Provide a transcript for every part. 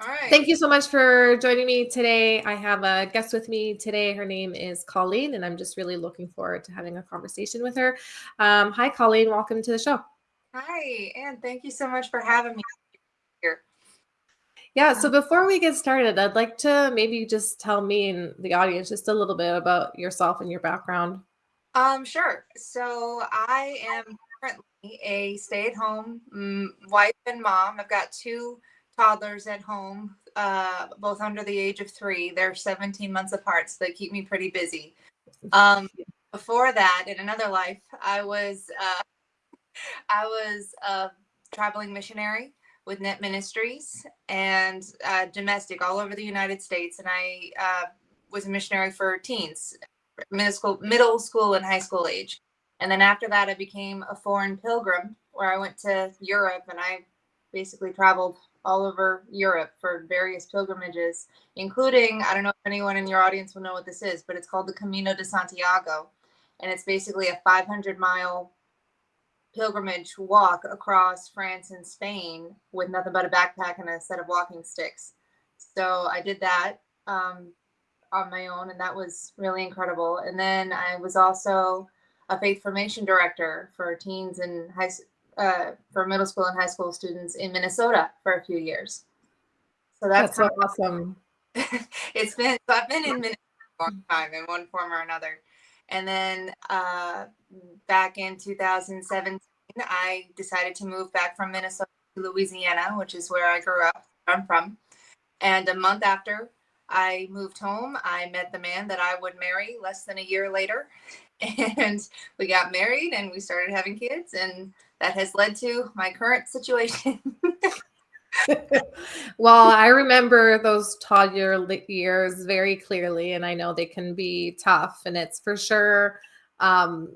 All right. Thank you so much for joining me today. I have a guest with me today. Her name is Colleen, and I'm just really looking forward to having a conversation with her. Um, hi, Colleen. Welcome to the show. Hi, and thank you so much for having me here. Yeah, so before we get started, I'd like to maybe just tell me and the audience just a little bit about yourself and your background. Um, sure. So I am currently a stay-at-home mm, wife and mom. I've got two toddlers at home, uh, both under the age of three. They're 17 months apart, so they keep me pretty busy. Um, before that, in another life, I was uh, I was a traveling missionary with Net Ministries and uh, domestic all over the United States, and I uh, was a missionary for teens, middle school, middle school and high school age. And then after that, I became a foreign pilgrim, where I went to Europe and I basically traveled all over Europe for various pilgrimages, including, I don't know if anyone in your audience will know what this is, but it's called the Camino de Santiago. And it's basically a 500 mile pilgrimage walk across France and Spain with nothing but a backpack and a set of walking sticks. So I did that um, on my own, and that was really incredible. And then I was also a faith formation director for teens and high uh, for middle school and high school students in Minnesota for a few years. So that's, that's so awesome. it's been so I've been in Minnesota a long time in one form or another. And then uh, back in 2017, I decided to move back from Minnesota to Louisiana, which is where I grew up. I'm from. And a month after I moved home, I met the man that I would marry less than a year later. And we got married and we started having kids. And that has led to my current situation. well, I remember those toddler years very clearly, and I know they can be tough, and it's for sure um,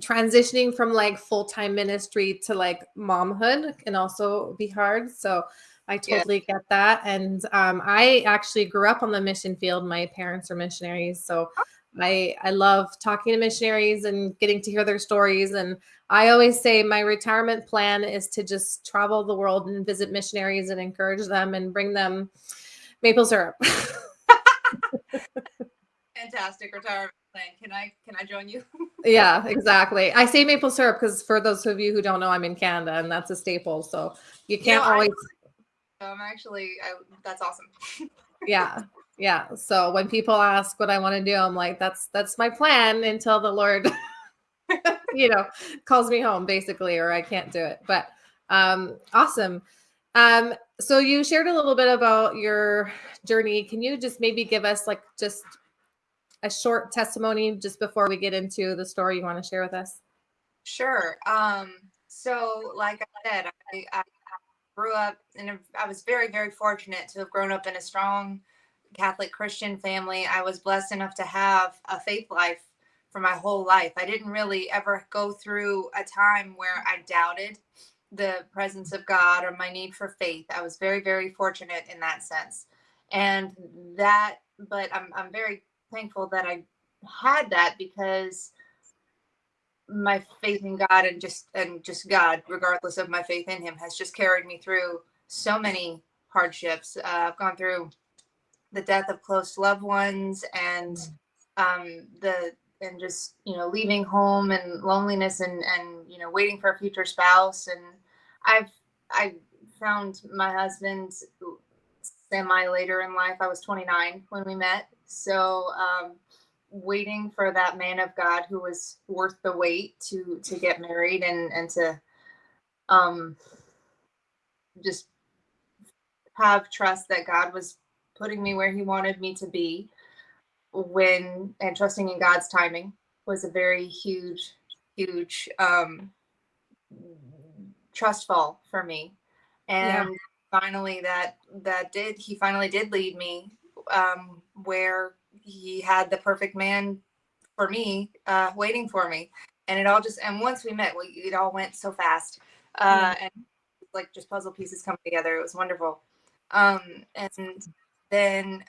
transitioning from like full time ministry to like momhood can also be hard. So I totally yeah. get that. And um, I actually grew up on the mission field. My parents are missionaries, so I I love talking to missionaries and getting to hear their stories. And I always say my retirement plan is to just travel the world and visit missionaries and encourage them and bring them maple syrup. Fantastic retirement plan. Can I can I join you? yeah, exactly. I say maple syrup because for those of you who don't know, I'm in Canada and that's a staple. So you can't you know, always. I'm actually I, that's awesome. yeah, yeah. So when people ask what I want to do, I'm like, that's that's my plan until the Lord, you know, calls me home, basically, or I can't do it. But um, awesome. Um, so you shared a little bit about your journey. Can you just maybe give us like just a short testimony just before we get into the story you want to share with us? Sure. Um, so like I said, I, I grew up and I was very, very fortunate to have grown up in a strong Catholic Christian family. I was blessed enough to have a faith life for my whole life. I didn't really ever go through a time where I doubted the presence of God or my need for faith. I was very, very fortunate in that sense. And that, but I'm, I'm very thankful that I had that because my faith in God and just and just God, regardless of my faith in Him, has just carried me through so many hardships. Uh, I've gone through the death of close loved ones and um, the and just you know leaving home and loneliness and and you know waiting for a future spouse. And I've I found my husband semi later in life. I was 29 when we met, so um, waiting for that man of God who was worth the wait to to get married and and to um just have trust that God was putting me where he wanted me to be when and trusting in God's timing was a very huge, huge um, trust fall for me. And yeah. finally, that that did he finally did lead me um, where he had the perfect man for me uh, waiting for me. And it all just and once we met, we, it all went so fast, uh, and like just puzzle pieces come together. It was wonderful. Um, and then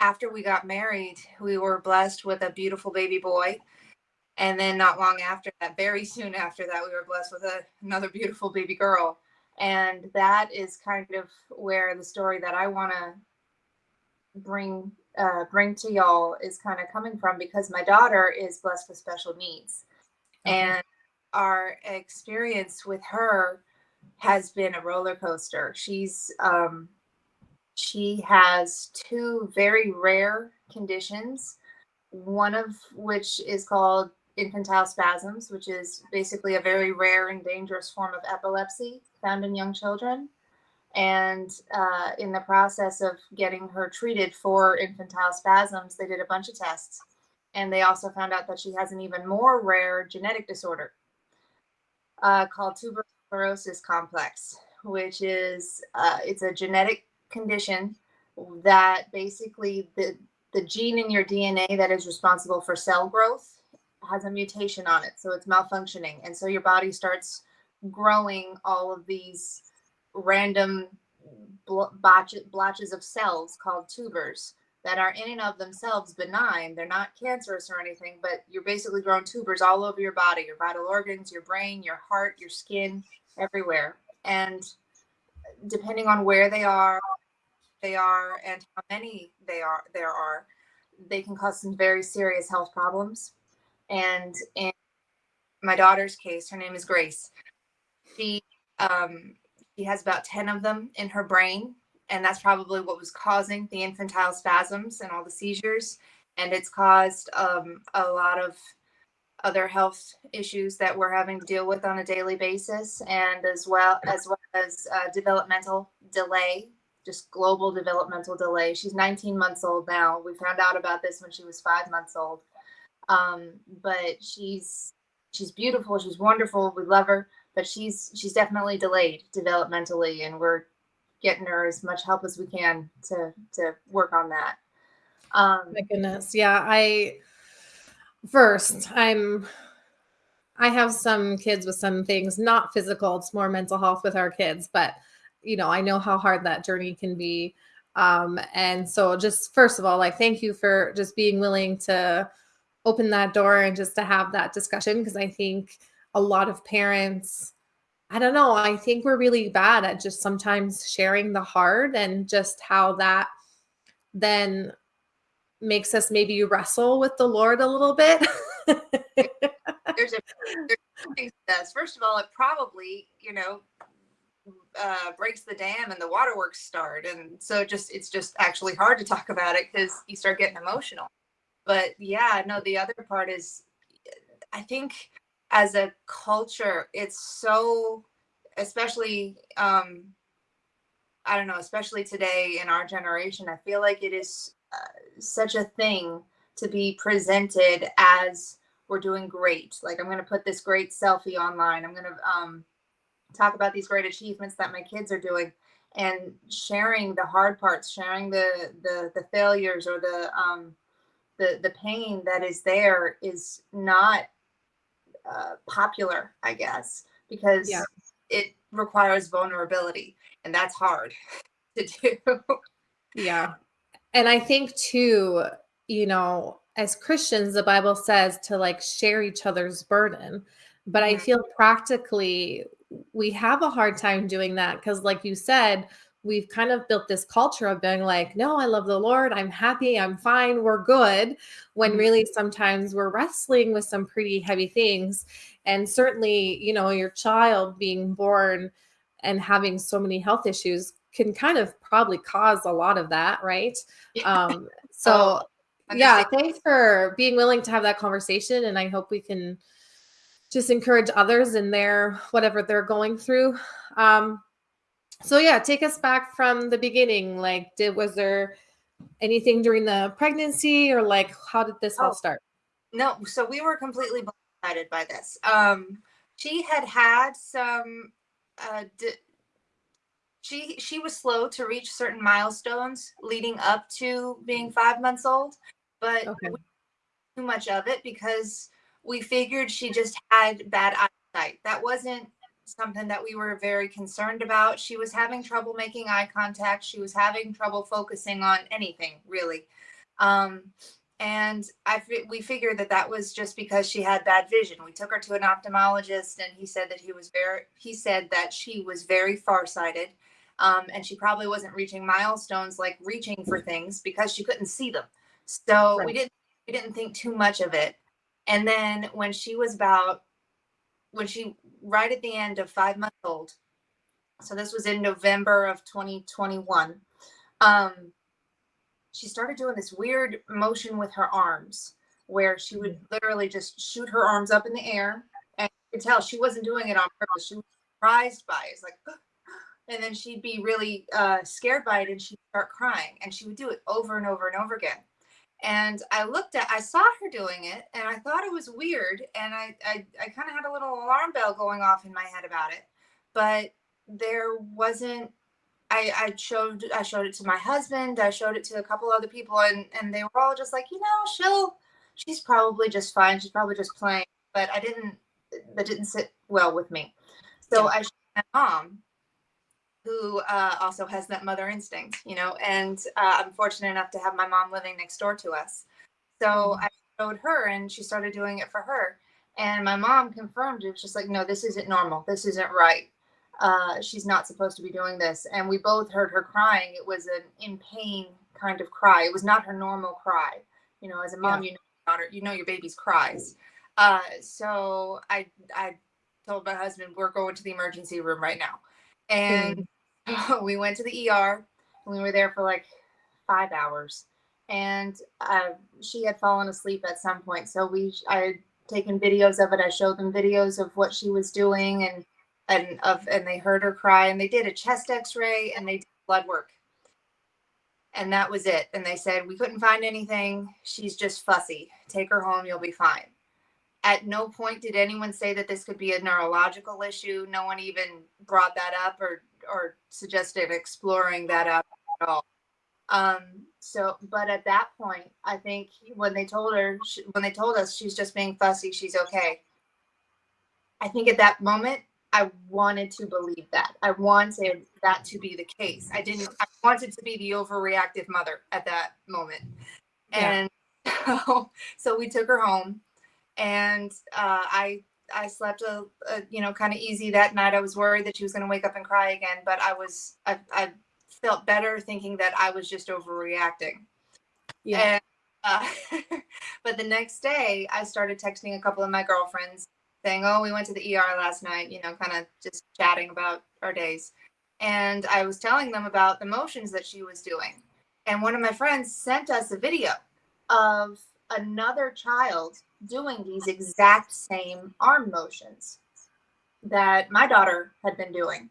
after we got married, we were blessed with a beautiful baby boy. And then not long after that, very soon after that, we were blessed with a, another beautiful baby girl. And that is kind of where the story that I want to bring uh, bring to y'all is kind of coming from because my daughter is blessed with special needs, Okay. and our experience with her has been a roller coaster. She's um, she has two very rare conditions, one of which is called infantile spasms, which is basically a very rare and dangerous form of epilepsy found in young children. And uh, in the process of getting her treated for infantile spasms, they did a bunch of tests. And they also found out that she has an even more rare genetic disorder uh, called tuberous sclerosis complex, which is uh, it's a genetic condition that basically the the gene in your DNA that is responsible for cell growth has a mutation on it, so it's malfunctioning, and so your body starts growing all of these random blotches, blotches of cells called tubers that are in and of themselves benign. They're not cancerous or anything, but you're basically growing tubers all over your body, your vital organs, your brain, your heart, your skin, everywhere. And depending on where they are, they are and how many they are there are, they can cause some very serious health problems. And in my daughter's case, her name is Grace. She um, she has about 10 of them in her brain and that's probably what was causing the infantile spasms and all the seizures and it's caused um, a lot of other health issues that we're having to deal with on a daily basis and as well as well as uh, developmental delay just global developmental delay. She's 19 months old now. We found out about this when she was five months old. Um, but she's she's beautiful. She's wonderful. We love her but she's she's definitely delayed developmentally and we're getting her as much help as we can to to work on that. Um My goodness. Yeah, I first, I'm I have some kids with some things, not physical, it's more mental health with our kids, but you know, I know how hard that journey can be. Um, and so just first of all, like thank you for just being willing to open that door and just to have that discussion because I think a lot of parents I don't know, I think we're really bad at just sometimes sharing the hard and just how that then makes us maybe wrestle with the Lord a little bit. there's a there's first of all it probably you know uh, breaks the dam and the waterworks start and so just it's just actually hard to talk about it because you start getting emotional. But yeah no the other part is i think as a culture it's so especially um i don't know especially today in our generation i feel like it is uh, such a thing to be presented as we're doing great. Like i'm going to put this great selfie online i'm going to um talk about these great achievements that my kids are doing and sharing the hard parts sharing the the the failures or the um the the pain that is there is not uh, popular i guess because Yeah. it requires vulnerability and that's hard to do Yeah. And I think too, you know, as Christians, the Bible says to like share each other's burden. But I Mhm. feel practically we have a hard time doing that because, like you said, we've kind of built this culture of being like, no, I love the Lord. I'm happy. I'm fine. We're good. When Mhm. really sometimes we're wrestling with some pretty heavy things. And certainly, you know, your child being born and having so many health issues can kind of probably cause a lot of that, right? Um, so Oh, yeah, thanks for being willing to have that conversation. And I hope we can just encourage others in their whatever they're going through. Um, so yeah, take us back from the beginning. Like, did was there anything during the pregnancy, or like how did this all Oh. start? no so we were completely blindsided by this um she had had some uh d- she she was slow to reach certain milestones leading up to being five months old but Okay. too much of it because we figured she just had bad eyesight that wasn't something that we were very concerned about she was having trouble making eye contact she was having trouble focusing on anything really um And I we figured that that was just because she had bad vision. We took her to an ophthalmologist, and he said that he was very he said that she was very farsighted, um, and she probably wasn't reaching milestones like reaching for things because she couldn't see them. So Right. we didn't we didn't think too much of it. And then when she was about when she right at the end of five months old, so this was in November of 2021. Um, she started doing this weird motion with her arms where she would literally just shoot her arms up in the air and you could tell she wasn't doing it on purpose. She was surprised by it. It's like and then she'd be really uh, scared by it and she'd start crying and she would do it over and over and over again and i looked at i saw her doing it and i thought it was weird and i i, I kind of had a little alarm bell going off in my head about it but there wasn't I, I showed I showed it to my husband. I showed it to a couple other people, and and they were all just like, you know, she'll she's probably just fine. She's probably just playing. But I didn't that didn't sit well with me. So Yeah. I showed my mom, who uh, also has that mother instinct, you know, and uh, I'm fortunate enough to have my mom living next door to us. So Mhm. I showed her, and she started doing it for her. And my mom confirmed it was just like, no, this isn't normal. This isn't right uh, she's not supposed to be doing this. And we both heard her crying. It was an in pain kind of cry. It was not her normal cry. You know, as a mom, you know, your daughter, you know your baby's cries. Uh, so I, I told my husband we're going to the emergency room right now, and we went to the ER. And we were there for like five hours, and uh, she had fallen asleep at some point. So we, I had taken videos of it. I showed them videos of what she was doing and and of and they heard her cry and they did a chest x-ray and they did blood work and that was it and they said we couldn't find anything she's just fussy take her home you'll be fine at no point did anyone say that this could be a neurological issue no one even brought that up or or suggested exploring that up at all um so but at that point i think when they told her she, when they told us she's just being fussy she's okay i think at that moment I wanted to believe that. I wanted that to be the case. I didn't, I wanted to be the overreactive mother at that moment. Yeah. And so, so we took her home and uh, I, I slept a, a you know, kind of easy that night. I was worried that she was going to wake up and cry again, but I was, I, I felt better thinking that I was just overreacting. Yeah. And, uh, but the next day, I started texting a couple of my girlfriends saying, "Oh, we went to the ER last night." You know, kind of just chatting about our days. And I was telling them about the motions that she was doing. And one of my friends sent us a video of another child doing these exact same arm motions that my daughter had been doing.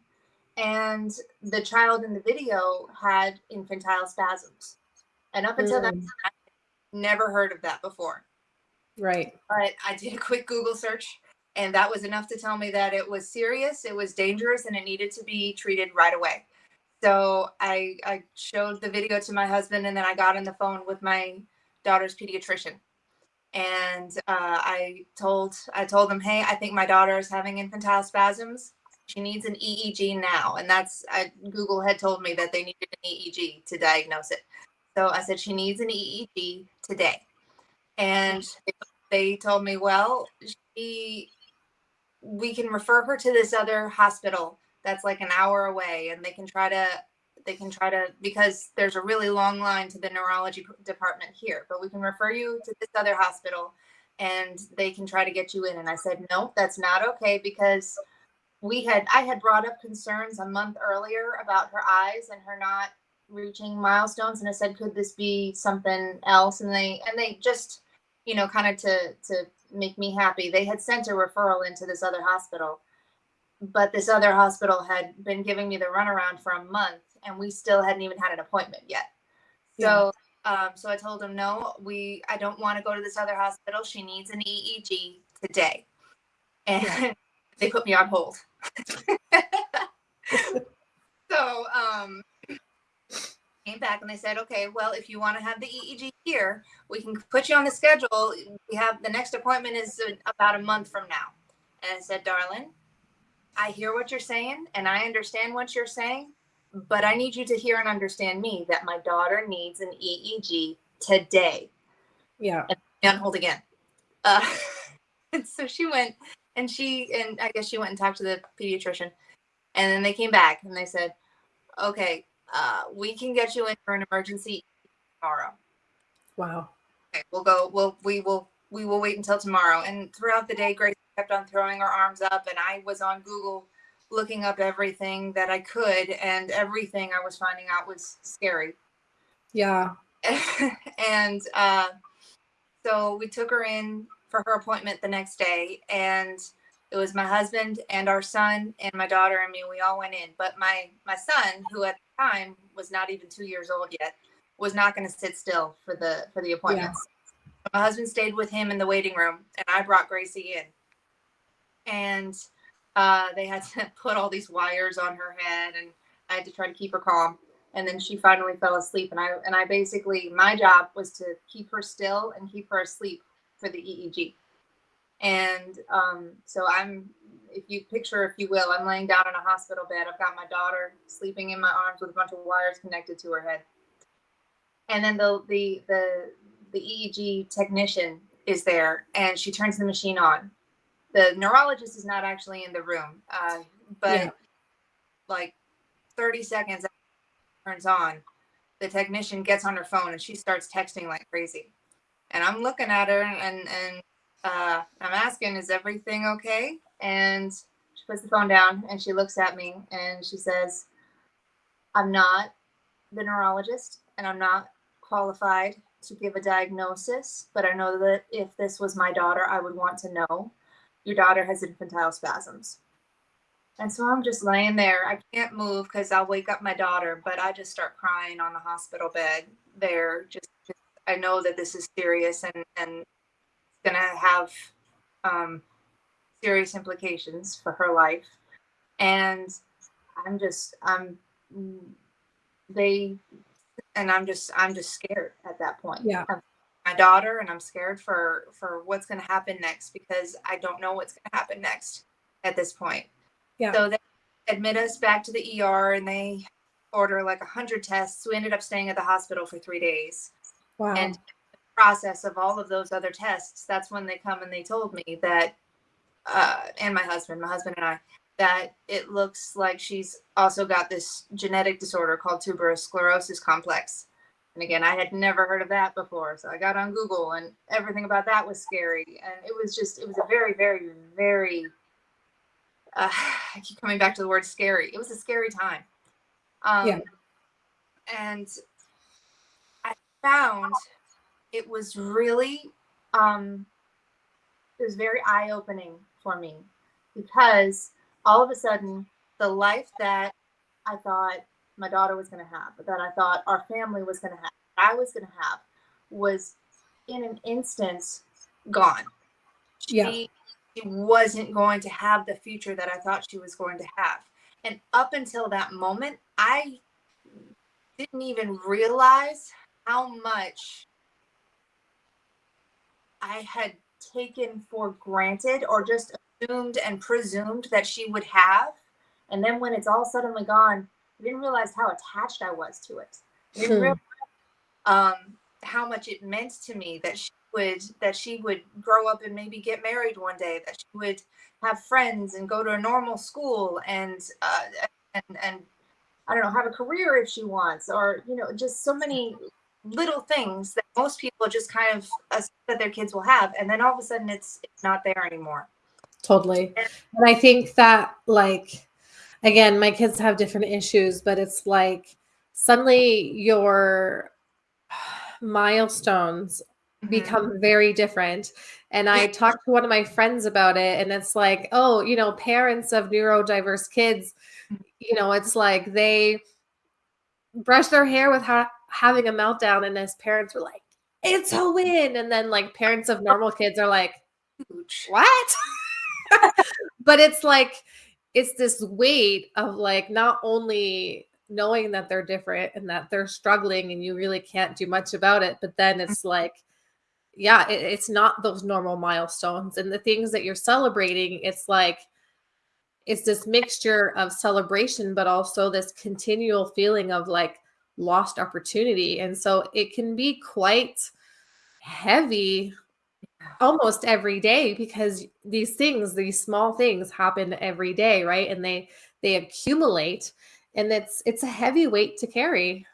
And the child in the video had infantile spasms. And up until that Mm. time, I never heard of that before. Right. But I did a quick Google search, and that was enough to tell me that it was serious, it was dangerous, and it needed to be treated right away. So I, I showed the video to my husband, and then I got on the phone with my daughter's pediatrician, and uh, I told I told them, hey, I think my daughter is having infantile spasms. She needs an EEG now, and that's I, Google had told me that they needed an EEG to diagnose it. So I said she needs an EEG today, and they told me, well, she we can refer her to this other hospital that's like an hour away and they can try to they can try to because there's a really long line to the neurology department here but we can refer you to this other hospital and they can try to get you in. And i said no that's not okay because we had i had brought up concerns a month earlier about her eyes and her not reaching milestones. And i said could this be something else? And they and they just you know kind of to to make me happy they had sent a referral into this other hospital. But this other hospital had been giving me the runaround for a month and we still hadn't even had an appointment yet. So um, so i told them no we i don't want to go to this other hospital. She needs an eeg today. And Yeah. they put me on hold. So um came back and they said okay well if you want to have the eeg here we can put you on the schedule. We have the next appointment is about a month from now. And i said darling i hear what you're saying and i understand what you're saying but i need you to hear and understand me that my daughter needs an eeg today Yeah. And hold again. Uh, and so she went and she, and I guess she went and talked to the pediatrician. And then they came back and they said, okay, uh, we can get you in for an emergency tomorrow. Wow. Okay, we'll go. We'll we will we will wait until tomorrow. And throughout the day, Grace kept on throwing her arms up, and I was on Google looking up everything that I could, and everything I was finding out was scary. Yeah. and uh, so we took her in for her appointment the next day, and it was my husband and our son and my daughter and me. We all went in, but my my son, who at the time was not even two years old yet, was not going to sit still for the for the appointments. Yeah. My husband stayed with him in the waiting room, and I brought Gracie in. And uh, they had to put all these wires on her head, and I had to try to keep her calm. And then she finally fell asleep, and I and I basically my job was to keep her still and keep her asleep for the EEG. And um, so I'm, if you picture, if you will, I'm laying down in a hospital bed. I've got my daughter sleeping in my arms with a bunch of wires connected to her head. And then the the the the EEG technician is there, and she turns the machine on. The neurologist is not actually in the room, uh, but yeah. like 30 seconds turns on, the technician gets on her phone and she starts texting like crazy. And I'm looking at her and and uh, I'm asking, is everything okay? And she puts the phone down and she looks at me and she says, I'm not the neurologist and I'm not qualified to give a diagnosis, but I know that if this was my daughter, I would want to know your daughter has infantile spasms. And so I'm just laying there. I can't move because I'll wake up my daughter, but I just start crying on the hospital bed there. Just, just I know that this is serious and, and going to have um, serious implications for her life. And I'm just, I'm, they, and I'm just, I'm just scared at that point. Yeah. I'm my daughter and I'm scared for, for what's going to happen next because I don't know what's going to happen next at this point. Yeah. So they admit us back to the ER and they order like a hundred tests. We ended up staying at the hospital for three days. Wow. And process of all of those other tests, that's when they come and they told me that, uh, and my husband, my husband and I, that it looks like she's also got this genetic disorder called tuberous sclerosis complex. And again, I had never heard of that before. So I got on Google and everything about that was scary. And it was just, it was a very, very, very, uh, I keep coming back to the word scary. It was a scary time. Um, yeah. And I found it was really um, it was very eye-opening for me because all of a sudden the life that I thought my daughter was going to have, that I thought our family was going to have, I was going to have, was in an instance gone. Yeah. She, she wasn't going to have the future that I thought she was going to have. And up until that moment, I didn't even realize how much I had taken for granted or just assumed and presumed that she would have. And then when it's all suddenly gone, I didn't realize how attached I was to it. I didn't hmm. realize um, how much it meant to me that she would that she would grow up and maybe get married one day, that she would have friends and go to a normal school and uh, and and I don't know have a career if she wants, or you know just so many little things that most people just kind of assume that their kids will have and then all of a sudden it's it's not there anymore totally and i think that like again my kids have different issues but it's like suddenly your milestones mm-hmm. become very different and i talked to one of my friends about it and it's like oh you know parents of neurodiverse kids mm-hmm. you know it's like they brush their hair with how having a meltdown and as parents were like, it's a win. And then like parents of normal kids are like, what? but it's like, it's this weight of like not only knowing that they're different and that they're struggling and you really can't do much about it, but then it's mm-hmm. like, yeah, it, it's not those normal milestones and the things that you're celebrating. It's like, it's this mixture of celebration, but also this continual feeling of like, lost opportunity. And so it can be quite heavy almost every day because these things, these small things happen every day, right? And they they accumulate and it's it's a heavy weight to carry.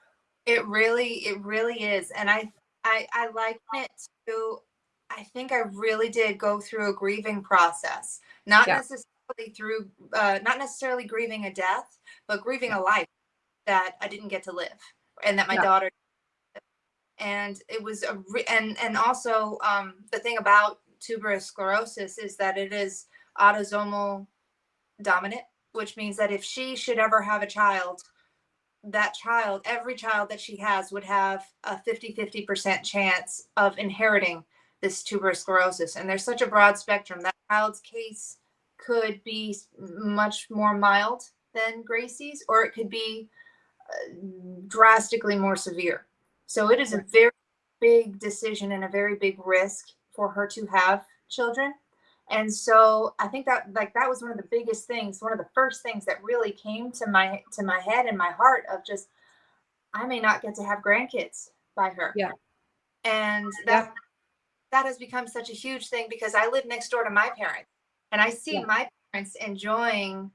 It really, it really is. And I I I liken it to I think I really did go through a grieving process. Not Yeah. necessarily through uh not necessarily grieving a death, but grieving Yeah. a life that I didn't get to live and that my Yeah. daughter and it was a re- and and also um the thing about tuberous sclerosis is that it is autosomal dominant which means that if she should ever have a child that child every child that she has would have a 50-50% chance of inheriting this tuberous sclerosis and there's such a broad spectrum. That child's case could be much more mild than gracie's or it could be uh, drastically more severe so it is a very big decision and a very big risk for her to have children. And so I think that like that was one of the biggest things, one of the first things that really came to my to my head and my heart of just I may not get to have grandkids by her. Yeah. And Yeah. that that has become such a huge thing because I live next door to my parents and I see Yeah. my parents enjoying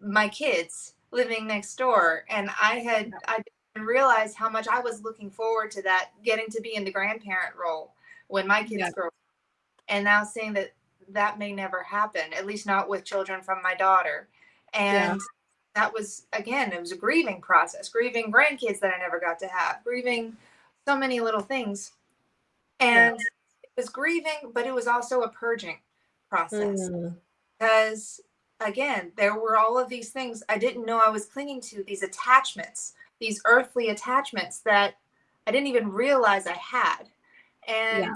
my kids living next door and I had I didn't realize how much I was looking forward to that getting to be in the grandparent role when my kids Yeah. grow up. and now seeing that that may never happen at least not with children from my daughter Yeah. and that was again it was a grieving process grieving grandkids that I never got to have grieving so many little things and it was grieving but it was also a purging process Mm, because again there were all of these things i didn't know i was clinging to these attachments these earthly attachments that i didn't even realize i had and Yeah.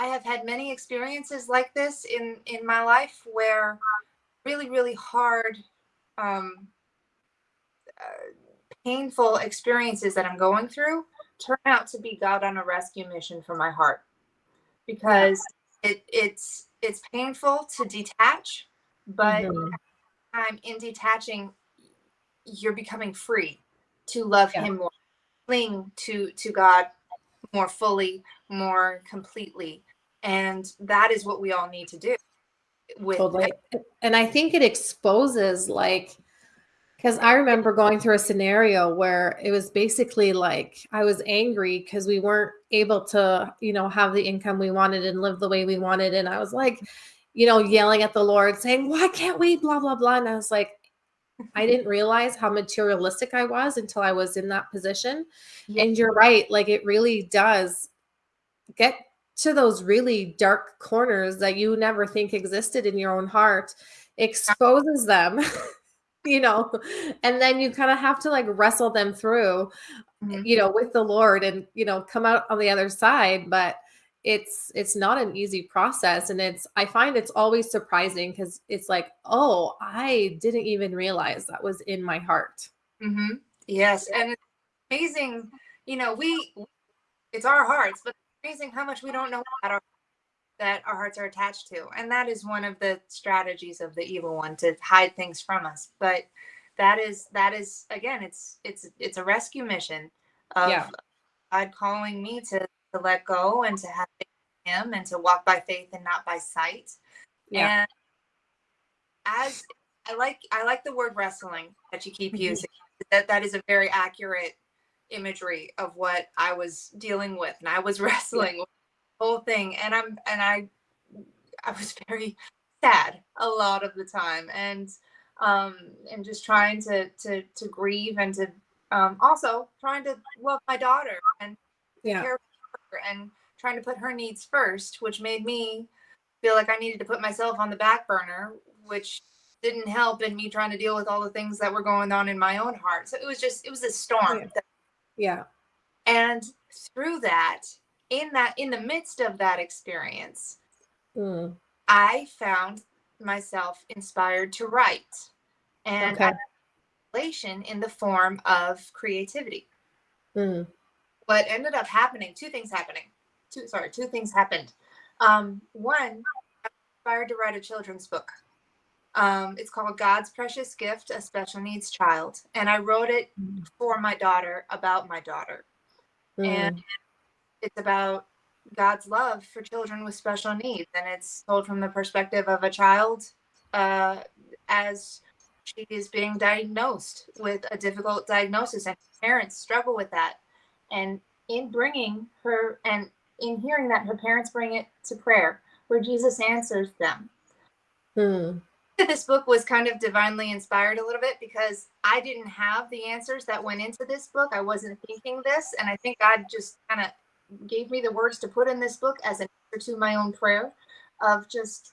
i have had many experiences like this in in my life where really really hard um uh, painful experiences that i'm going through turn out to be god on a rescue mission for my heart because it it's it's painful to detach but mhm. I'm in detaching, you're becoming free to love Yeah. Him more, cling to to God more fully, more completely, and that is what we all need to do. With Totally. And I think it exposes like because I remember going through a scenario where it was basically like I was angry because we weren't able to, you know, have the income we wanted and live the way we wanted. And I was like, you know, yelling at the Lord, saying, Why can't we? Blah, blah, blah. And I was like, I didn't realize how materialistic I was until I was in that position. Yeah. And you're right, like it really does get to those really dark corners that you never think existed in your own heart, exposes them, you know, and then you kind of have to like wrestle them through, Mhm. you know, with the Lord and, you know, come out on the other side. But it's it's not an easy process and it's i find it's always surprising because it's like oh i didn't even realize that was in my heart mm-hmm. Yes, and it's amazing. You know, we it's our hearts, but it's amazing how much we don't know about our that our hearts are attached to, and that is one of the strategies of the evil one to hide things from us. But that is that is again, it's it's it's a rescue mission of Yeah. God calling me to to let go and to have Him and to walk by faith and not by sight. yeah And as I like I like the word wrestling that you keep Mhm. using. That that is a very accurate imagery of what I was dealing with. And I was wrestling with the whole thing. And I'm and I I was very sad a lot of the time and um and just trying to to to grieve and to um also trying to love my daughter and yeah care and trying to put her needs first, which made me feel like I needed to put myself on the back burner, which didn't help in me trying to deal with all the things that were going on in my own heart. So it was just it was a storm. Yeah. yeah And through that, in that in the midst of that experience, Mm, I found myself inspired to write. And okay in the form of creativity. Mm, what ended up happening two things happening two sorry two things happened um, one I was inspired to write a children's book um, it's called god's precious gift a special needs child and i wrote it Mm. for my daughter about my daughter and mm, it's about God's love for children with special needs. And it's told from the perspective of a child uh, as she is being diagnosed with a difficult diagnosis, and parents struggle with that. And in bringing her and in hearing that, her parents bring it to prayer where Jesus answers them. Hmm. This book was kind of divinely inspired a little bit because I didn't have the answers that went into this book. I wasn't thinking this. And I think God just kind of gave me the words to put in this book as an answer to my own prayer of just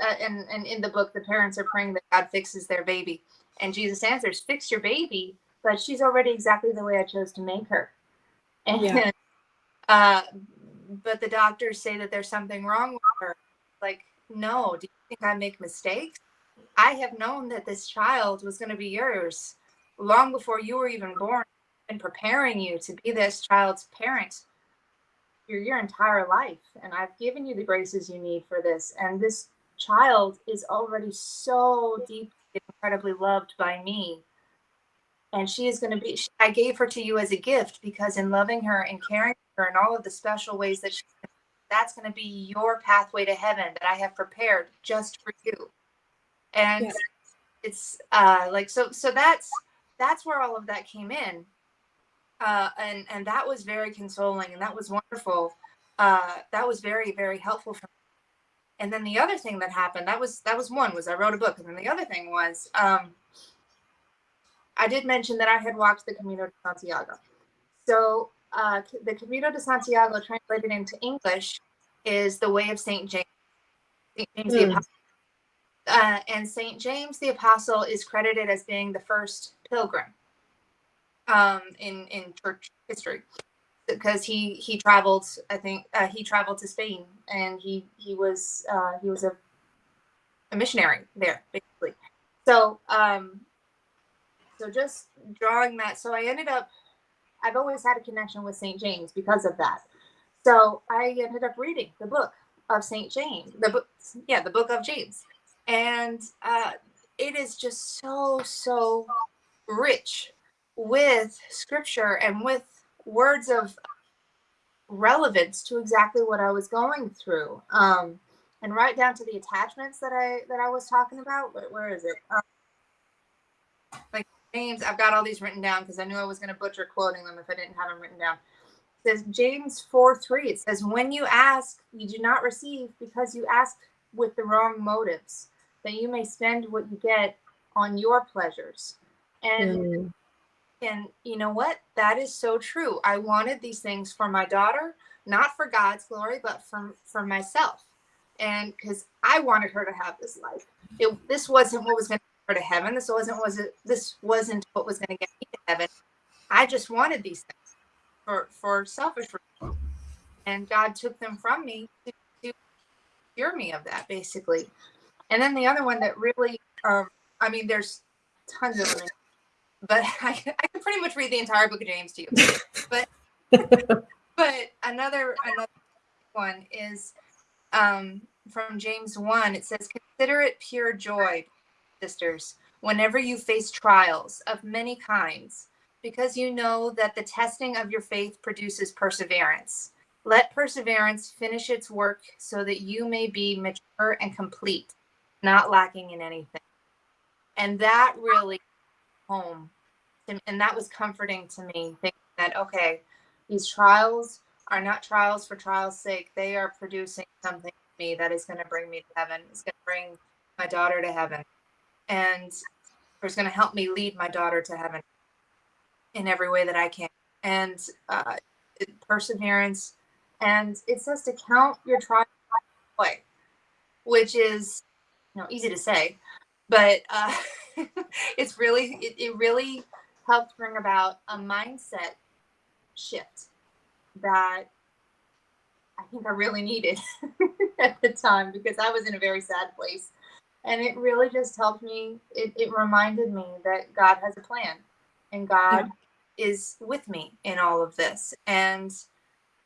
uh, and and in the book the parents are praying that god fixes their baby and jesus answers fix your baby but she's already exactly the way i chose to make her. And Yeah. uh but the doctors say that there's something wrong with her. Like no do you think i make mistakes? I have known that this child was going to be yours long before you were even born and preparing you to be this child's parent your your entire life. And i've given you the graces you need for this. And this child is already so deeply incredibly loved by me and she is going to be i gave her to you as a gift because in loving her and caring for her in all of the special ways that she that's going to be your pathway to heaven that i have prepared just for you. And Yeah. it's uh like so so that's that's where all of that came in. Uh and and that was very consoling and that was wonderful. Uh that was very very helpful for me. And then the other thing that happened that was that was one was i wrote a book and then the other thing was um i did mention that i had walked the camino de santiago. So uh the camino de santiago translated into english is the way of saint james saint james the Hmm. apostle. Uh, and saint james the apostle is credited as being the first pilgrim um in in church history. Because he he traveled i think uh, he traveled to spain and he he was uh he was a, a missionary there basically. So um so just drawing that so i ended up i've always had a connection with saint james because of that so i ended up reading the book of saint james the book yeah the book of james and uh it is just so so rich with scripture and with words of relevance to exactly what I was going through. Um, and right down to the attachments that I that I was talking about. Where, where is it? Um, like James, I've got all these written down because I knew I was going to butcher quoting them if I didn't have them written down. It says James 4 3. It says, When you ask, you do not receive because you ask with the wrong motives, that you may spend what you get on your pleasures. And Hmm. and you know what? That is so true. I wanted these things for my daughter, not for God's glory, but for for myself. And because I wanted her to have this life. It, this wasn't what was going to her to heaven. This wasn't was it. This wasn't what was going to get me to heaven. I just wanted these things for for selfish reasons, and God took them from me to, to cure me of that, basically. And then the other one that really, um, I mean, there's tons of them but I, I can pretty much read the entire book of James to you. But but another another one is um, from James one. It says, "Consider it pure joy, sisters, whenever you face trials of many kinds, because you know that the testing of your faith produces perseverance. Let perseverance finish its work, so that you may be mature and complete, not lacking in anything." And that really home and that was comforting to me thinking that okay these trials are not trials for trials sake they are producing something in me that is going to bring me to heaven it's going to bring my daughter to heaven and it's going to help me lead my daughter to heaven in every way that i can and uh, perseverance and it says to count your trials joy which is you know easy to say but uh, it's really it, it really helped bring about a mindset shift that I think I really needed at the time because I was in a very sad place. And it really just helped me. It, it reminded me that God has a plan and God is with me in all of this. And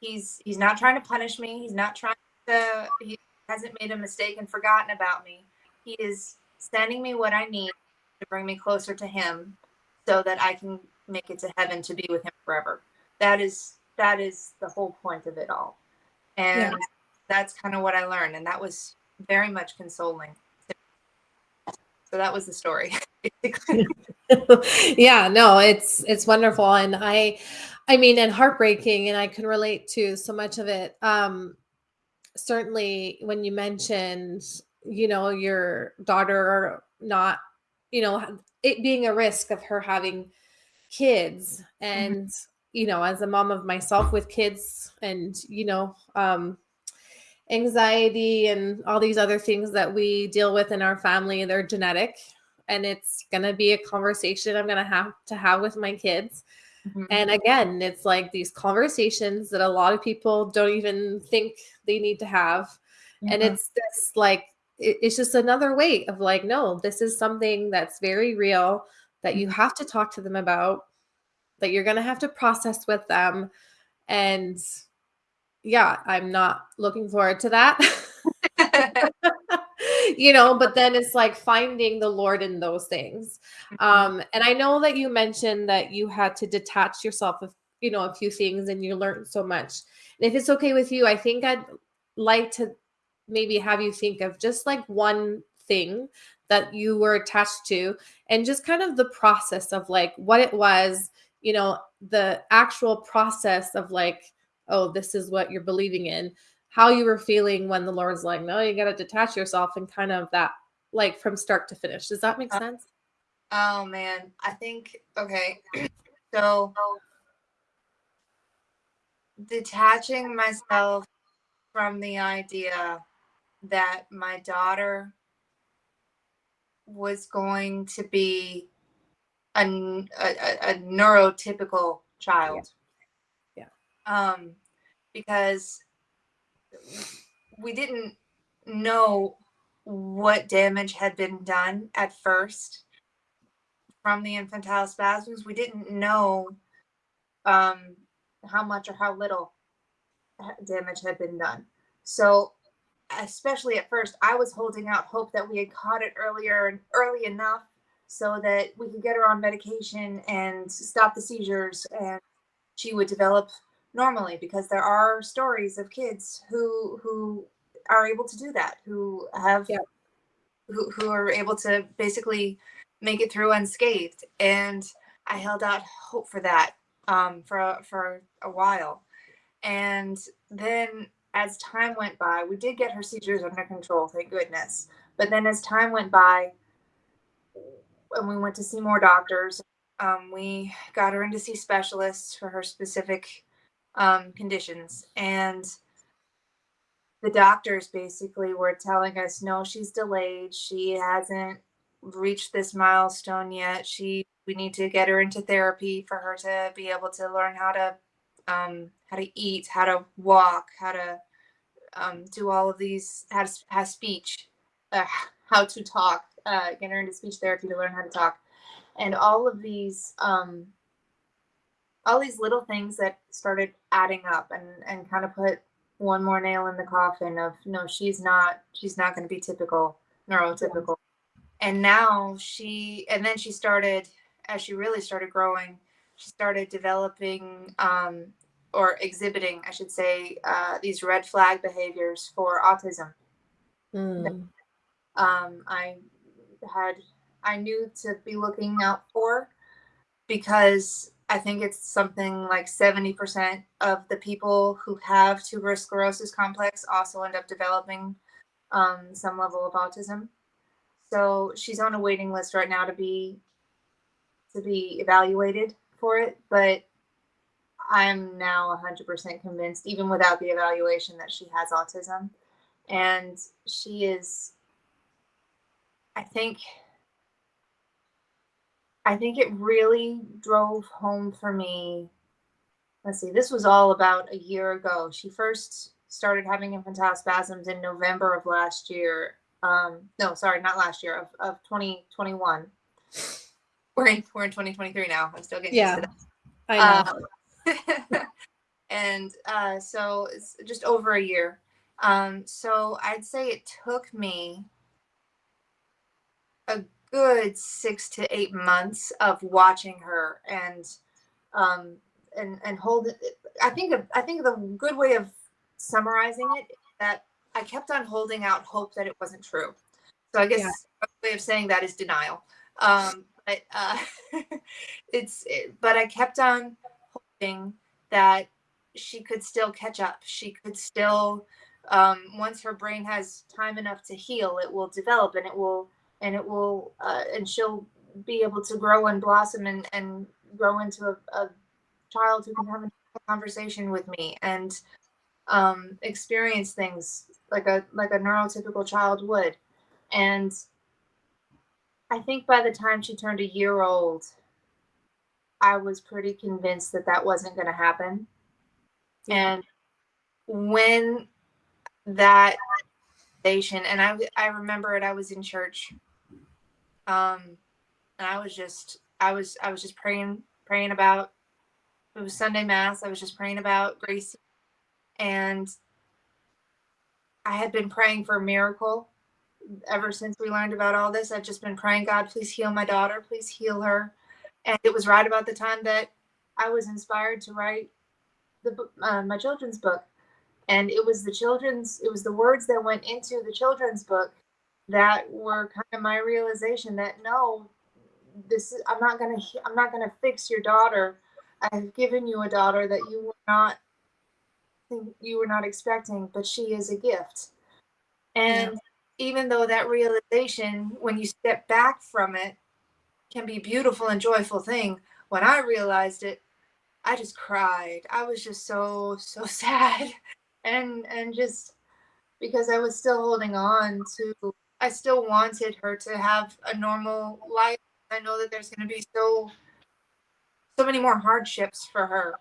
he's he's not trying to punish me. He's not trying to he hasn't made a mistake and forgotten about me. He is sending me what I need to bring me closer to him so that I can make it to heaven to be with him forever. That is that is the whole point of it all. And Yeah. that's kind of what I learned. And that was very much consoling. So that was the story. yeah, no, it's it's wonderful and I I mean and heartbreaking and I can relate to so much of it. Um certainly when you mentioned, you know, your daughter not, you know, it being a risk of her having kids and you know, as a mom of myself with kids and you know, um anxiety and all these other things that we deal with in our family, they're genetic and it's going to be a conversation I'm going to have to have with my kids. Mhm. And again, it's like these conversations that a lot of people don't even think they need to have. And Mhm. it's this like, it- it's just another way of like, no, this is something that's very real that you have to talk to them about, that you're going to have to process with them. And yeah, I'm not looking forward to that. you know, but then it's like finding the Lord in those things. Um, and I know that you mentioned that you had to detach yourself of, you know, a few things and you learned so much. And if it's okay with you, I think I'd like to maybe have you think of just like one thing that you were attached to and just kind of the process of like what it was, you know, the actual process of like, oh, this is what you're believing in how you were feeling when the Lord's like, no, you got to detach yourself and kind of that, like from start to finish. Does that make Uh, sense? oh man, I think okay. So detaching myself from the idea that my daughter was going to be a a neurotypical child. Yeah. Um, because we didn't know what damage had been done at first from the infantile spasms. We didn't know um, how much or how little damage had been done. So, especially at first, I was holding out hope that we had caught it earlier and early enough so that we could get her on medication and stop the seizures and she would develop normally because there are stories of kids who who are able to do that who have Yeah. who, who are able to basically make it through unscathed and i held out hope for that um, for a- for a while and then as time went by we did get her seizures under control thank goodness but then as time went by and we went to see more doctors um, we got her in to see specialists for her specific um, conditions. And the doctors basically were telling us no she's delayed. She hasn't reached this milestone yet. She we need to get her into therapy for her to be able to learn how to um, how to eat how to walk how to um, do all of these how to have speech uh, how to talk uh, get her into speech therapy to learn how to talk. And all of these um, all these little things that started adding up and and kind of put one more nail in the coffin of no she's not she's not going to be typical neurotypical and now she and then she started as she really started growing she started developing um, or exhibiting i should say uh, these red flag behaviors for autism Mm. um, I had I knew to be looking out for because I think it's something like 70% of the people who have tuberous sclerosis complex also end up developing um, some level of autism. So she's on a waiting list right now to be to be evaluated for it, but I'm now 100% convinced, even without the evaluation, that she has autism. And she is I think I think it really drove home for me. Let's see, this was all about a year ago. She first started having infantile spasms in November of last year. Um, no, sorry, not last year, of, of 2021. We're in, we're in 2023 now. I'm still getting Yeah, used to I know. um, and uh, so it's just over a year. Um, so I'd say it took me a good six to eight months of watching her and um, and and hold I think of, I think the good way of summarizing it is that I kept on holding out hope that it wasn't true. So I guess Yeah. a way of saying that is denial. Um, but uh, it's it, but I kept on hoping that she could still catch up. She could still um, once her brain has time enough to heal, it will develop and it will and it will uh, and she'll be able to grow and blossom and and grow into a, a child who can have a conversation with me and um, experience things like a like a neurotypical child would. And I think by the time she turned a year old, I was pretty convinced that that wasn't going to happen. And when that and I I remember it, I was in church, um, and I was just I was I was just praying praying about it was Sunday mass. I was just praying about Gracie, and I had been praying for a miracle ever since we learned about all this. I've just been praying, God, please heal my daughter, please heal her. And it was right about the time that I was inspired to write the uh, my children's book, and it was the children's, it was the words that went into the children's book that were kind of my realization that no, this is, I'm not gonna, I'm not gonna fix your daughter. I've given you a daughter that you were not you were not expecting, but she is a gift. And yeah. even though that realization, when you step back from it, can be beautiful and joyful thing, when I realized it, I just cried. I was just so so sad, and and just because I was still holding on to, I still wanted her to have a normal life. I know that there's going to be so so many more hardships for her.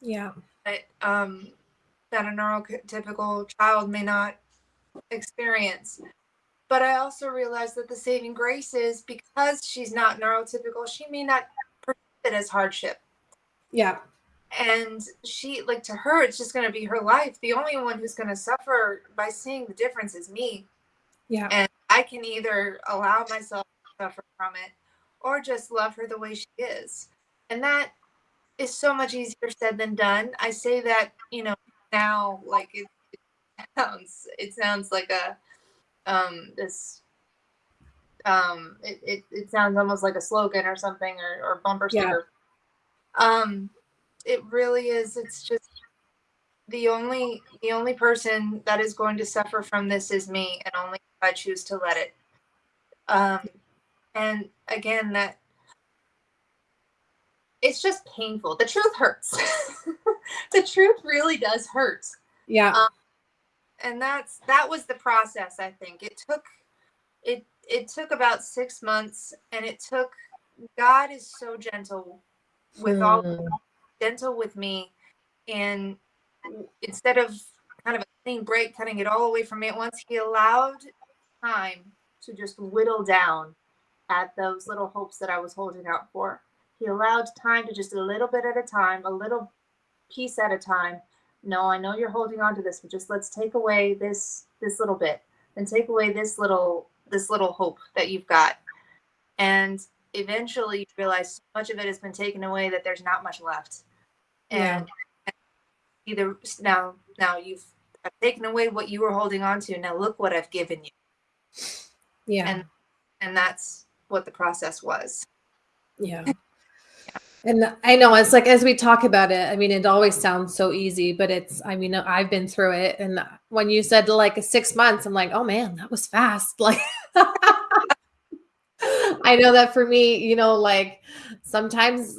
Yeah. But um, that a neurotypical child may not experience. But I also realized that the saving grace is because she's not neurotypical, she may not perceive it as hardship. Yeah. And she, like, to her, it's just going to be her life. The only one who's going to suffer by seeing the difference is me. Yeah. And I can either allow myself to suffer from it or just love her the way she is. And that is so much easier said than done. I say that, you know, now like it, it sounds it sounds like a um this um it, it, it sounds almost like a slogan or something or, or bumper sticker yeah. um it really is it's just the only the only person that is going to suffer from this is me and only if i choose to let it um and again that it's just painful the truth hurts the truth really does hurt. Yeah. Um, and that's that was the process, I think. It took it it took about 6 months and it took God is so gentle with hmm. all gentle with me and instead of kind of a clean break cutting it all away from me at once, he allowed time to just whittle down at those little hopes that I was holding out for. He allowed time to just a little bit at a time, a little piece at a time. No, I know you're holding on to this, but just let's take away this this little bit and take away this little this little hope that you've got. And eventually you realize so much of it has been taken away that there's not much left. And yeah. Either now now you've I've taken away what you were holding on to. Now look what I've given you. Yeah. And and that's what the process was. Yeah. And I know it's like as we talk about it, I mean, it always sounds so easy, but it's, I mean, I've been through it. And when you said like six months, I'm like, oh man, that was fast. Like, I know that for me, you know, like sometimes,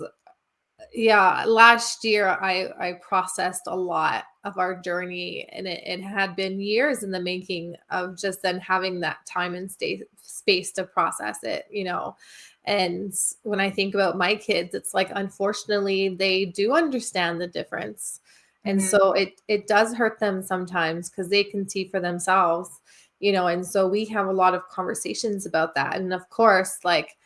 yeah, last year I, I processed a lot of our journey and it, it had been years in the making of just then having that time and stay, space to process it, you know, and when I think about my kids, it's like unfortunately they do understand the difference. And mm-hmm. so it it does hurt them sometimes because they can see for themselves, you know, and so we have a lot of conversations about that. And of course, like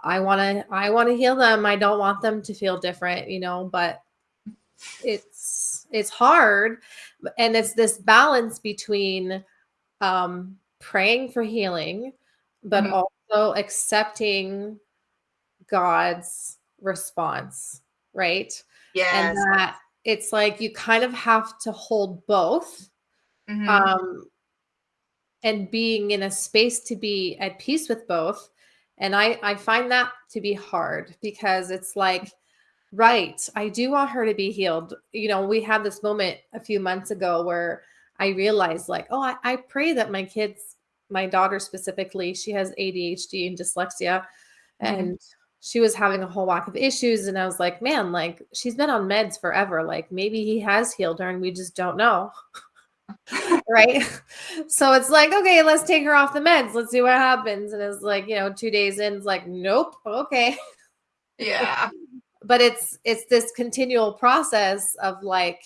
I want to I want to heal them. I don't want them to feel different, you know, but it's it's hard and it's this balance between um praying for healing but mm-hmm. also accepting God's response, right? Yes. And that it's like you kind of have to hold both Mhm. um and being in a space to be at peace with both and i i find that to be hard because it's like right i do want her to be healed. You know we had this moment a few months ago where i realized like oh i, I pray that my kids my daughter specifically she has adhd and dyslexia. Mhm. and she was having a whole whack of issues. And i was like man like she's been on meds forever. Like maybe he has healed her and we just don't know right? So it's like okay let's take her off the meds. Let's see what happens. And it's like you know two days in it's like nope okay. Yeah. but it's it's this continual process of like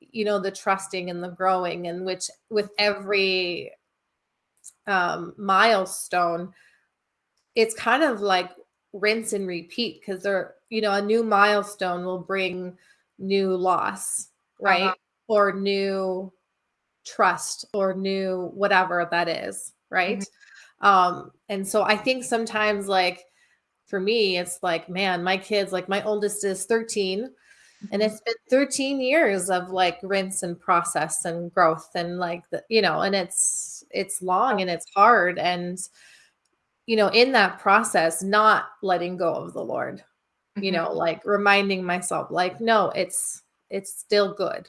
you know the trusting and the growing and which with every um milestone it's kind of like rinse and repeat because they're you know a new milestone will bring new loss right? Uh-huh. or new trust or new whatever that is right um and so i think sometimes like for me it's like man my kids like my oldest is 13 and Mhm. it's been 13 years of like rinse and process and growth and like the, you know and it's it's long and it's hard and you know in that process not letting go of the lord you Mhm. know like reminding myself like no it's it's still good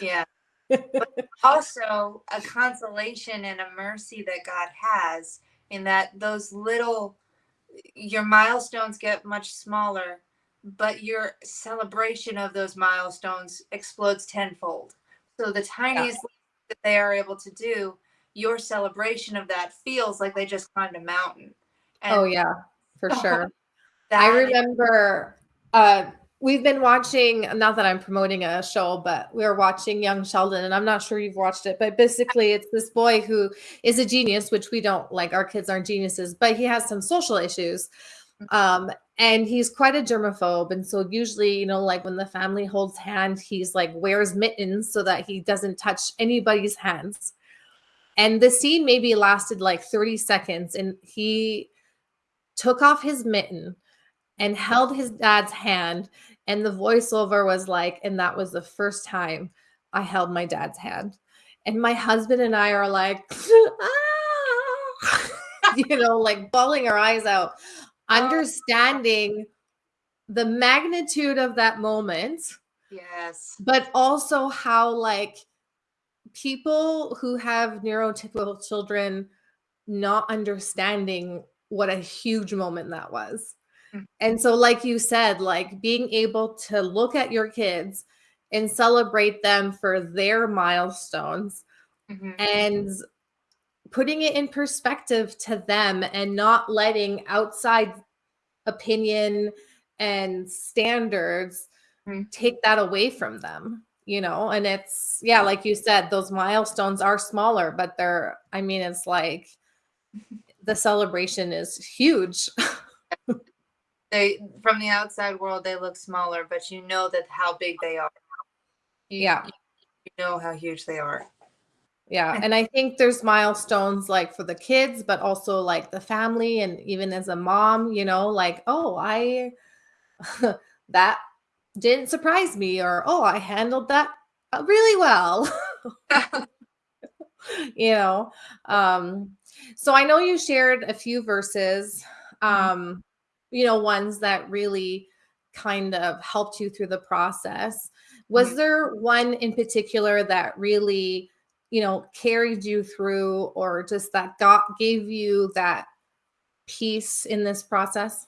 Yeah. also a consolation and a mercy that God has in that those little your milestones get much smaller, but your celebration of those milestones explodes tenfold. So the tiniest that they are able to do, your celebration of that feels like they just climbed a mountain. And oh yeah for sure I remember uh we've been watching not that I'm promoting a show, but we are watching Young Sheldon, and I'm not sure you've watched it, but basically it's this boy who is a genius, which we don't like our kids aren't geniuses, but he has some social issues. Um, and he's quite a germaphobe. And so usually, you know, like when the family holds hand, he's like wears mittens so that he doesn't touch anybody's hands. And the scene maybe lasted like 30 seconds, and he took off his mitten and held his dad's hand and the voiceover was like and that was the first time i held my dad's hand and my husband and i are like "Ah," you know like bawling our eyes out understanding the magnitude of that moment yes. but also how like people who have neurotypical children not understanding what a huge moment that was. And so like you said, like being able to look at your kids and celebrate them for their milestones Mhm. and putting it in perspective to them and not letting outside opinion and standards Mhm. take that away from them you know and it's yeah like you said those milestones are smaller but they're i mean it's like the celebration is huge They from the outside world they look smaller, but you know that how big they are. You, Yeah. You know how huge they are. yeah and i think there's milestones like for the kids but also like the family and even as a mom you know like oh i that didn't surprise me or oh i handled that uh, really well you know um so i know you shared a few verses um you know ones that really kind of helped you through the process was Mhm. there one in particular that really you know carried you through or just that got gave you that peace in this process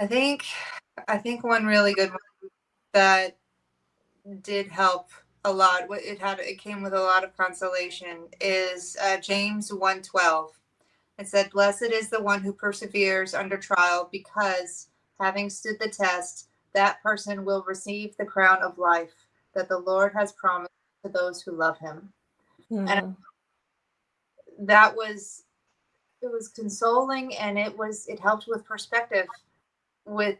I think I think one really good one that did help a lot. what It had it came with a lot of consolation. Is uh, James one twelve. It said, "Blessed is the one who perseveres under trial, because having stood the test, that person will receive the crown of life that the Lord has promised to those who love Him." Mhm. that was it was consoling and it was it helped with perspective with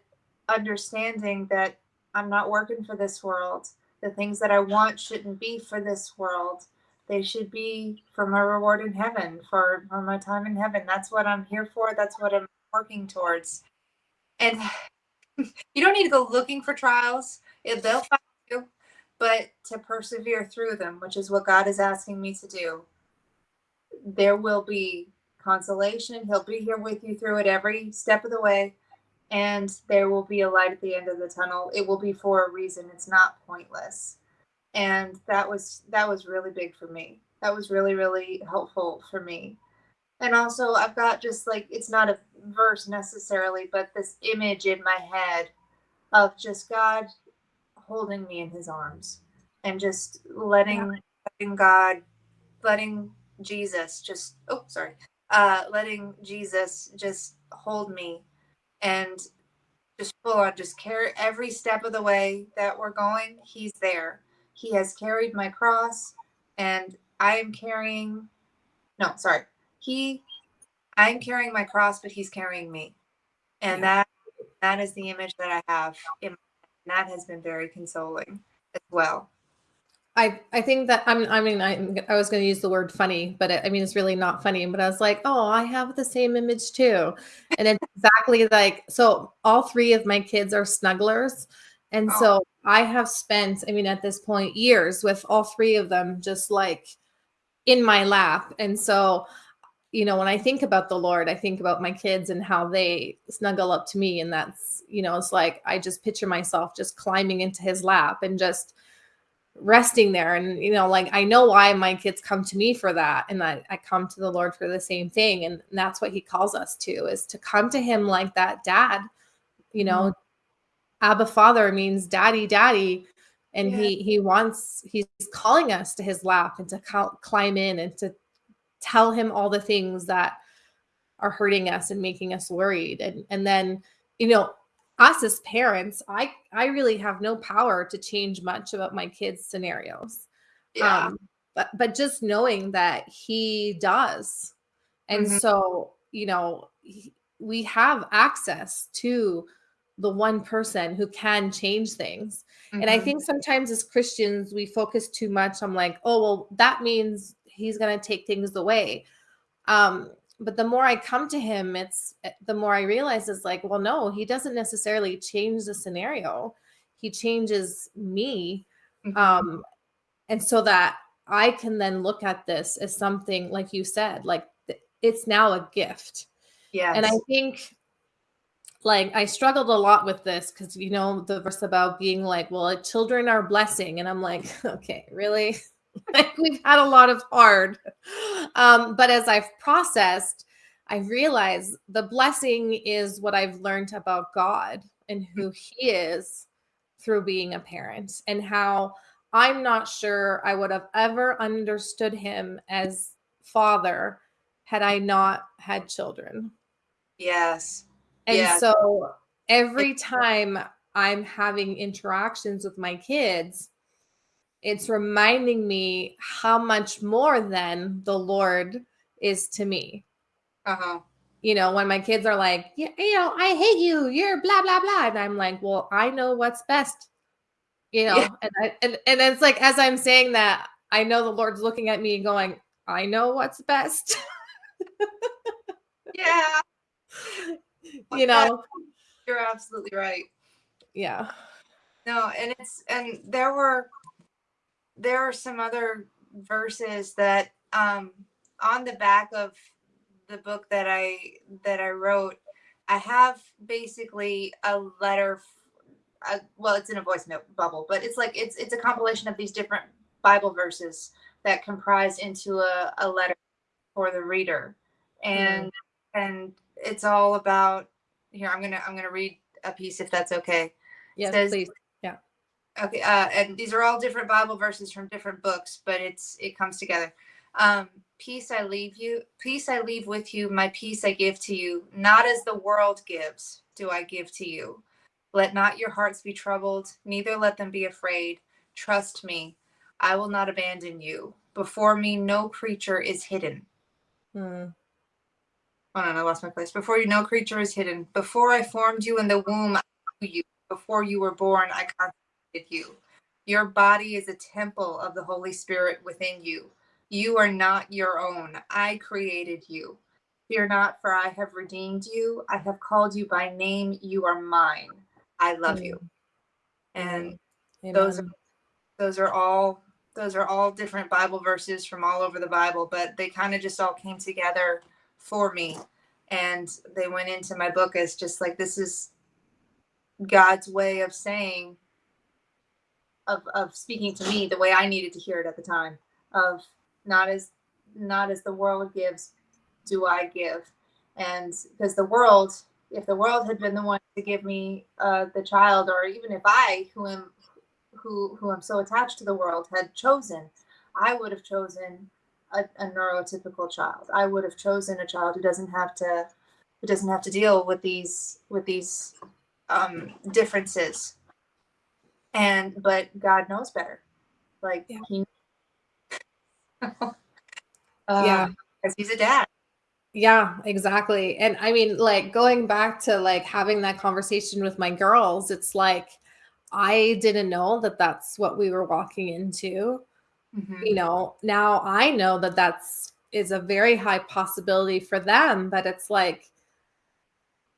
understanding that i'm not working for this world the things that i want shouldn't be for this world they should be for my reward in heaven for, for my time in heaven that's what i'm here for that's what i'm working towards and you don't need to go looking for trials It, they'll find you, but to persevere through them, which is what God is asking me to do, there will be consolation. He'll be here with you through it every step of the way. And there will be a light at the end of the tunnel. It will be for a reason. It's not pointless. And that was that was really big for me. That was really, really helpful for me. And also I've got just like it's not a verse necessarily, but this image in my head of just God holding me in his arms and just letting yeah. letting God letting Jesus just oh sorry uh letting Jesus just hold me and just full on just carry every step of the way that we're going he's there he has carried my cross and I am carrying no sorry he I'm carrying my cross but he's carrying me and that that is the image that I have in that has been very consoling as well I, I think that I'm, I mean, I, I was going to use the word funny, but it, I mean, it's really not funny, but I was like, oh, I have the same image too. And it's exactly like, so all three of my kids are snugglers. And oh. so I have spent, I mean, at this point, years with all three of them just like in my lap. And so, you know, when I think about the Lord, I think about my kids and how they snuggle up to me. And that's, you know, it's like I just picture myself just climbing into his lap and just, resting there and you know like i know why my kids come to me for that and I, I come to the lord for the same thing and that's what he calls us to is to come to him like that dad you know mm-hmm. Abba father means daddy daddy and yeah. he he wants he's calling us to his lap and to climb in and to tell him all the things that are hurting us and making us worried and and then you know us as parents, I I really have no power to change much about my kids' scenarios. Yeah. Um, but but just knowing that he does, and mm-hmm. so you know he, we have access to the one person who can change things. Mm-hmm. And I mm-hmm. think sometimes as Christians we focus too much on like, oh well, that means he's going to take things away. Um, but the more I come to him, it's eh, the more I realize it's like, well, no, he doesn't necessarily change the scenario. He changes me. Mm-hmm. Um, and so that I can then look at this as something, like you said, like it's now a gift. Yeah. And I think like I struggled a lot with this because you know the verse about being like, well, children are blessing, and I'm like, okay, really? like we've had a lot of hard. Um, but as I've processed, I realize the blessing is what I've learned about God and who He is through being a parent, and how I'm not sure I would have ever understood Him as Father had I not had children. Yes. And yes. so every time I'm having interactions with my kids, it's reminding me how much more than the Lord is to me. Uh-huh. You know, when my kids are like, yeah, you know, I hate you, you're blah blah blah. And I'm like, well, I know what's best. You know, yeah. and I and, and it's like as I'm saying that, I know the Lord's looking at me going, I know what's best. yeah. You know. You're absolutely right. Yeah. No, and it's and there were there are some other verses that um, on the back of the book that I that I wrote, I have basically a letter. Uh, well, it's in a voice note bubble, but it's like it's it's a compilation of these different Bible verses that comprise into a, a letter for the reader, and mm. and it's all about here. I'm gonna I'm gonna read a piece if that's okay. Yes, says, please. Okay, uh, and these are all different Bible verses from different books, but it's it comes together. Um, peace I leave you, peace I leave with you, my peace I give to you. Not as the world gives, do I give to you. Let not your hearts be troubled, neither let them be afraid. Trust me, I will not abandon you. Before me, no creature is hidden. Hmm. Oh no, I lost my place. Before you, no creature is hidden. Before I formed you in the womb, I knew you. Before you were born, I you. Your body is a temple of the Holy Spirit within you. You are not your own. I created you. Fear not, for I have redeemed you. I have called you by name. You are mine. I love you. And Those Amen. those are all those are all different Bible verses from all over the Bible, but they kind of just all came together for me. And they went into my book as just like this is God's way of saying of of speaking to me the way I needed to hear it at the time. Of not as not as the world gives, do I give? And because the world, if the world had been the one to give me uh, the child, or even if I, who am who who am so attached to the world, had chosen, I would have chosen a, a neurotypical child. I would have chosen a child who doesn't have to who doesn't have to deal with these with these um, differences. And but God knows better. Like Yeah. he uh, Yeah. because he's a dad. Yeah, exactly. And I mean, like going back to like having that conversation with my girls, it's like I didn't know that that's what we were walking into. Mhm. You know, now I know that that's is a very high possibility for them, but it's like,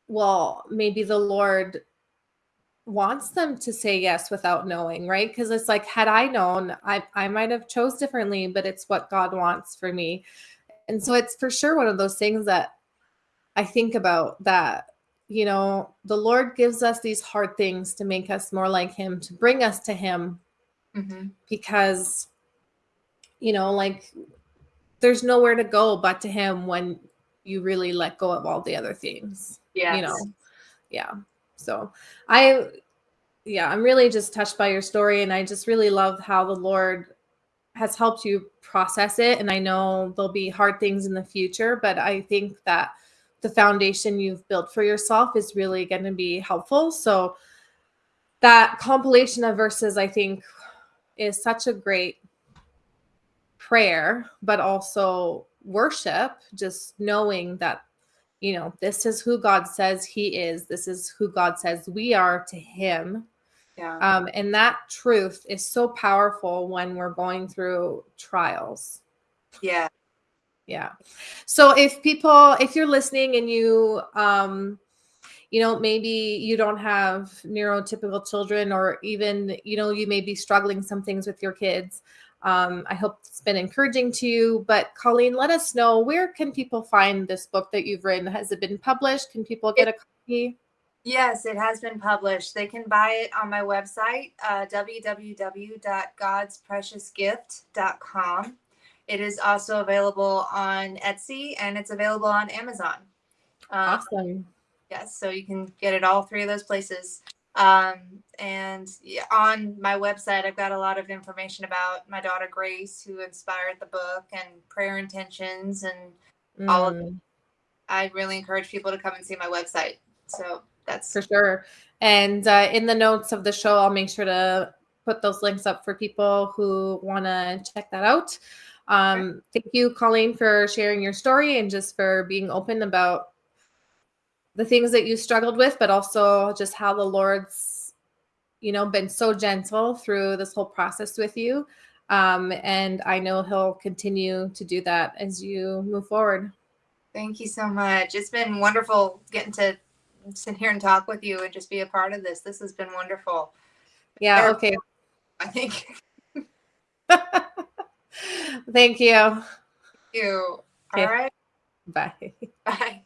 well, maybe the Lord wants them to say yes without knowing, right? Because it's like, had I known, I I might have chose differently, but it's what God wants for me. And so it's for sure one of those things that I think about that, you know, the Lord gives us these hard things to make us more like Him, to bring us to Him, Mhm. because, you know, like there's nowhere to go but to Him when you really let go of all the other things, Yes. you know? Yeah. So I, yeah, I'm really just touched by your story. And I just really love how the Lord has helped you process it. And I know there'll be hard things in the future, but I think that the foundation you've built for yourself is really going to be helpful. So that compilation of verses, I think, is such a great prayer, but also worship, just knowing that, you know, this is who God says He is, this is who God says we are to Him. Yeah. Um, and that truth is so powerful when we're going through trials. yeah. Yeah. So if people, if you're listening and you, um, you know, maybe you don't have neurotypical children, or even, you know, you may be struggling some things with your kids. Um, I hope it's been encouraging to you. But Colleen, let us know where can people find this book that you've written? Has it been published? Can people get a copy? Yes, it has been published. They can buy it on my website, uh, www.godspreciousgift.com. It is also available on Etsy and it's available on Amazon. Um, Awesome. Yes, so you can get it all three of those places. Um, and on my website, I've got a lot of information about my daughter Grace, who inspired the book, and prayer intentions. And all of- Mm. I really encourage people to come and see my website. So that's For sure. And uh, in the notes of the show, I'll make sure to put those links up for people who want to check that out. Um, thank you, Colleen, for sharing your story and just for being open about the things that you struggled with, but also just how the Lord's, you know, been so gentle through this whole process with you. Um, and I know He'll continue to do that as you move forward. Thank you so much. It's been wonderful getting to sit here and talk with you and just be a part of this. This has been wonderful. Yeah. Sure. Okay. I think Thank you. you. Okay. All right. Bye. Bye.